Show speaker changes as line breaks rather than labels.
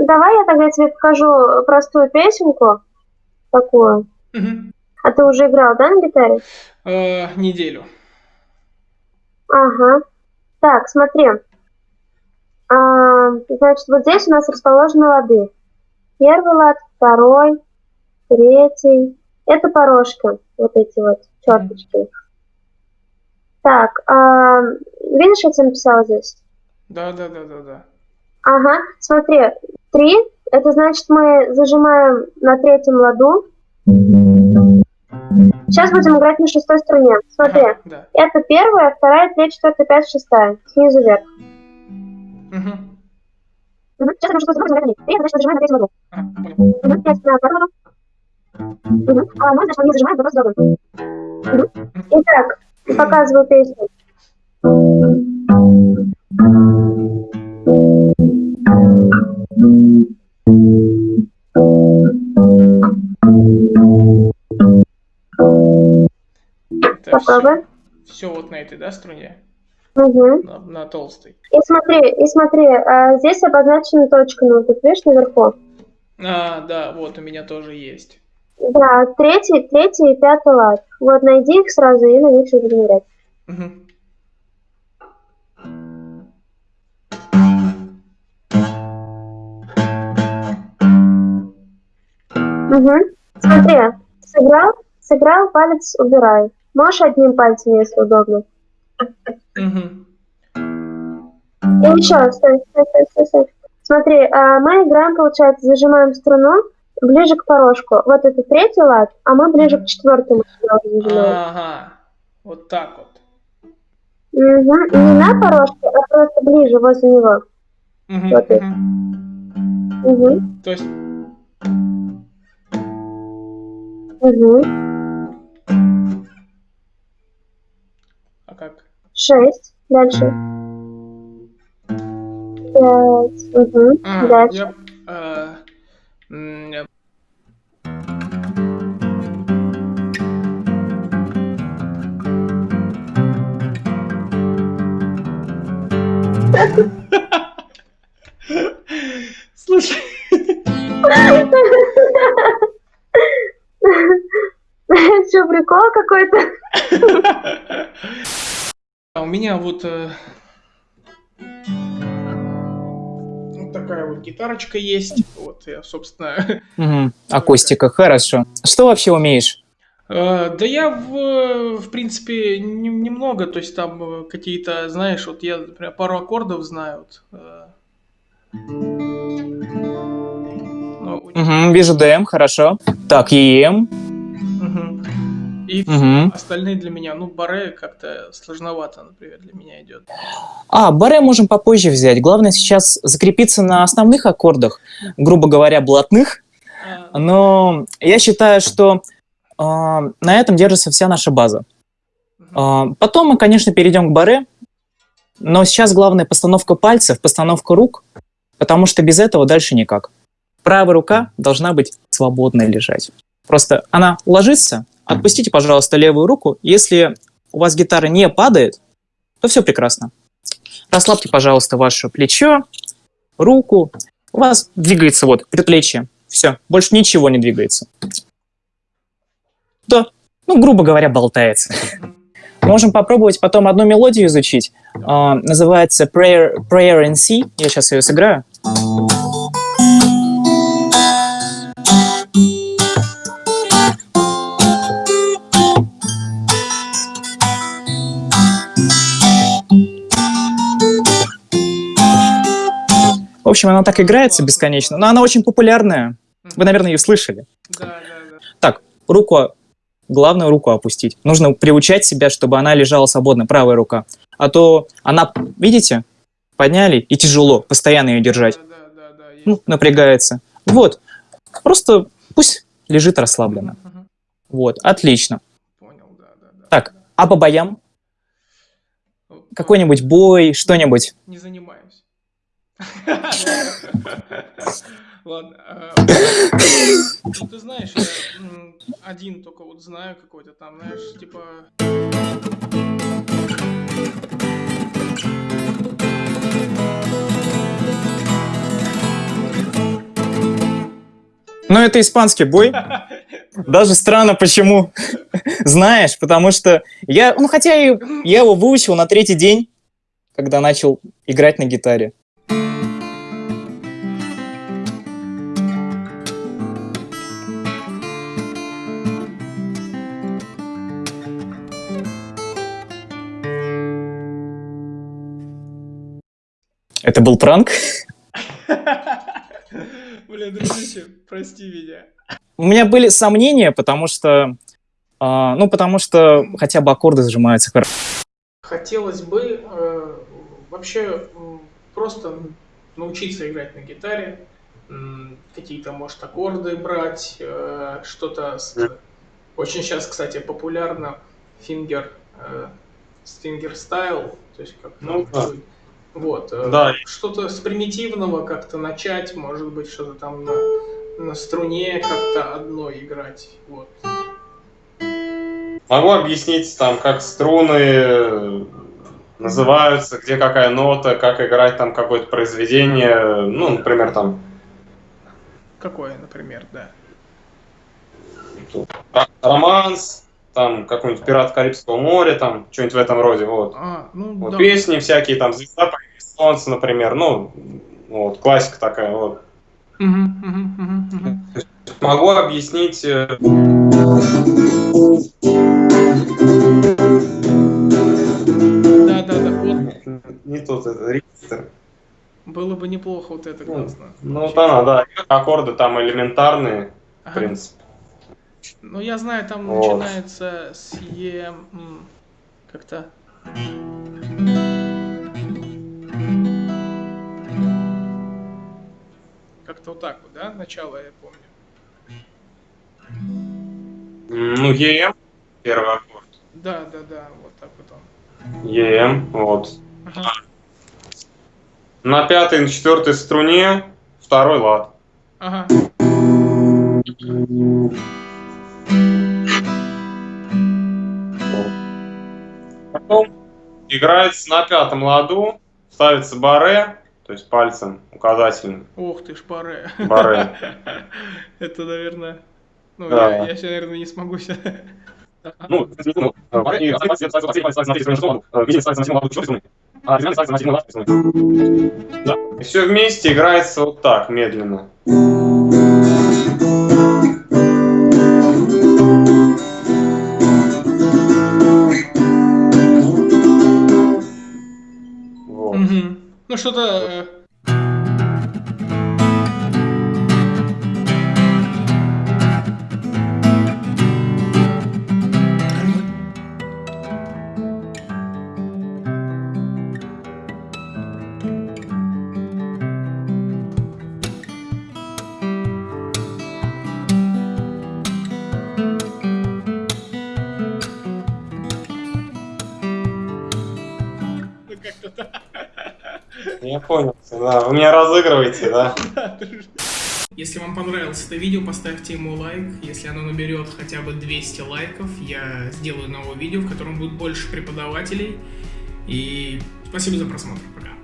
давай я тогда тебе покажу простую песенку такую. А ты уже играл, да, на гитаре?
Э, неделю.
Ага. Так, смотри. А, значит, вот здесь у нас расположены лады. Первый лад, второй, третий. Это порожки, вот эти вот черточки. Так, а, видишь, я тебе написала здесь?
Да, да, да, да, да.
Ага, смотри, три, это значит мы зажимаем на третьем ладу. Сейчас будем играть на шестой струне. Смотри,
Ага, да.
это первая, вторая, третья, четвертая, пятая, шестая. Снизу вверх.
Мгм.
Сейчас я шестой струну. Три, значит, зажимаем на третьем ладу.
А, понял.
Мгм. Пять на вторую ладу. Мгм. А мы, значит, мы не зажимаем, просто другой. Мгм. Итак, показываю песню.
Это
Попробуй.
все вот на этой, да, струне?
Угу.
На, на толстой.
И смотри, и смотри, а, здесь обозначена точками, вот тут видишь наверху.
А, да, вот у меня тоже есть.
Да, третий, третий и пятый лад. Вот найди их сразу и на них играть.
Мгм.
Угу. Смотри, сыграл, сыграл, палец убирай. Можешь одним пальцем, если удобно.
Мгм.
И еще, стой, стой, стой, стой, стой. Смотри, а, мы играем, получается, зажимаем струну ближе к порожку. Вот это третий лад, а мы ближе к четвертому зажимаем.
Ага, вот так вот.
Мгм. Не на порожке, а просто ближе, возле него.
Мгм,
Вот это. Угу.
То есть,
Угу. Шесть. Дальше. Пять. Угу.
А,
Дальше.
я, э, Слушай,
Что, прикол какой-то?
у меня вот э, вот такая вот гитарочка есть. Вот я, собственно,
Мгм. Акустика, хорошо. Что вообще умеешь?
Э, Да я, в, в принципе, не- немного, то есть там э, какие-то, знаешь, вот я, например, пару аккордов знаю. вот, у-
Мгм, вижу ДМ, хорошо. Так, ЕМ.
И
Мгм.
остальные для меня, ну, баре как-то сложновато, например, для меня идет.
А, баре можем попозже взять. Главное сейчас закрепиться на основных аккордах, грубо говоря, блатных.
А,
Но я считаю, что а, на этом держится вся наша база.
мгм.
А, потом мы, конечно, перейдем к баре, но сейчас главное постановка пальцев, постановка рук, потому что без этого дальше никак. Правая рука должна быть свободно лежать. Просто она ложится, отпустите, пожалуйста, левую руку. Если у вас гитара не падает, то все прекрасно. Расслабьте, пожалуйста, ваше плечо, руку. У вас двигается вот предплечье. Все, больше ничего не двигается. Да, ну, грубо говоря, болтается. Можем попробовать потом одну мелодию изучить. А, называется Prayer, Prayer in C. Я сейчас ее сыграю. В общем, она так играется бесконечно, но она очень популярная. Вы, наверное, ее слышали.
Да, да, да.
Так, руку, главное руку опустить. Нужно приучать себя, чтобы она лежала свободно, правая рука. А то она, видите, подняли, и тяжело постоянно ее держать.
Да, да, да.
Ну, напрягается. Вот, просто пусть лежит расслабленно.
Мгм.
Вот, отлично.
Понял, да, да, да.
Так, а по боям?
Ну,
Какой-нибудь бой, что-нибудь?
Не занимаюсь. Ладно. а, ну, Ты знаешь, я один только вот знаю какой-то там, знаешь, типа...
Ну, это испанский бой. Даже странно, почему. Знаешь, потому что я, ну, хотя я его выучил на третий день, когда начал играть на гитаре. Это был пранк?
Бля, дружище, прости меня.
У меня были сомнения, потому что... а, ну, потому что хотя бы аккорды сжимаются хорошо.
Хотелось бы э, вообще просто научиться играть на гитаре, какие-то, может, аккорды брать, э, что-то... с- Очень сейчас, кстати, популярно finger, э, с fingerstyle, то есть как
Ну да.
Вот. э,
Да.
Что-то с примитивного как-то начать, может быть, что-то там на, на струне как-то одной играть. Вот.
Могу объяснить, там, как струны э, называются, где какая нота, как играть там какое-то произведение. Ну, например, там
Какое, например, да.
романс, там какой-нибудь пират Карибского моря, там что-нибудь в этом роде. Вот.
А, ну
Вот
да.
песни всякие, там звезда солнце, например. Ну, вот, классика такая. Вот. Могу объяснить. э,
Да, да, да. Вот
Не тот, это регистр.
было бы неплохо вот это
Ну,
классно.
Ну, вот она, да. Аккорды там элементарные, в
Ага.
принципе.
Ну, я знаю, там
Вот.
начинается с Е... Как-то... Как-то вот так вот, да? Начало я помню.
Ну, ЕМ, первый аккорд.
Да, да, да, вот так вот он.
ЕМ, вот.
Ага.
На пятой, на четвертой струне второй лад.
Ага.
Потом играется на пятом ладу, ставится баре, то есть пальцем указательным.
Ух ты ж, баре.
Баре.
Это, наверное... Ну,
Да.
я, я, наверное, не смогу сейчас...
Ну, ну, э, баре, и последний палец ставится на третью струну, э, видимо, ставится на седьмую ладу четвертой струны, а все вместе играется вот так, медленно.
Что-то...
Я понял, да. Вы меня разыгрываете, да?
Если вам понравилось это видео, поставьте ему лайк. Если оно наберет хотя бы 200 лайков, я сделаю новое видео, в котором будет больше преподавателей. И спасибо за просмотр. Пока.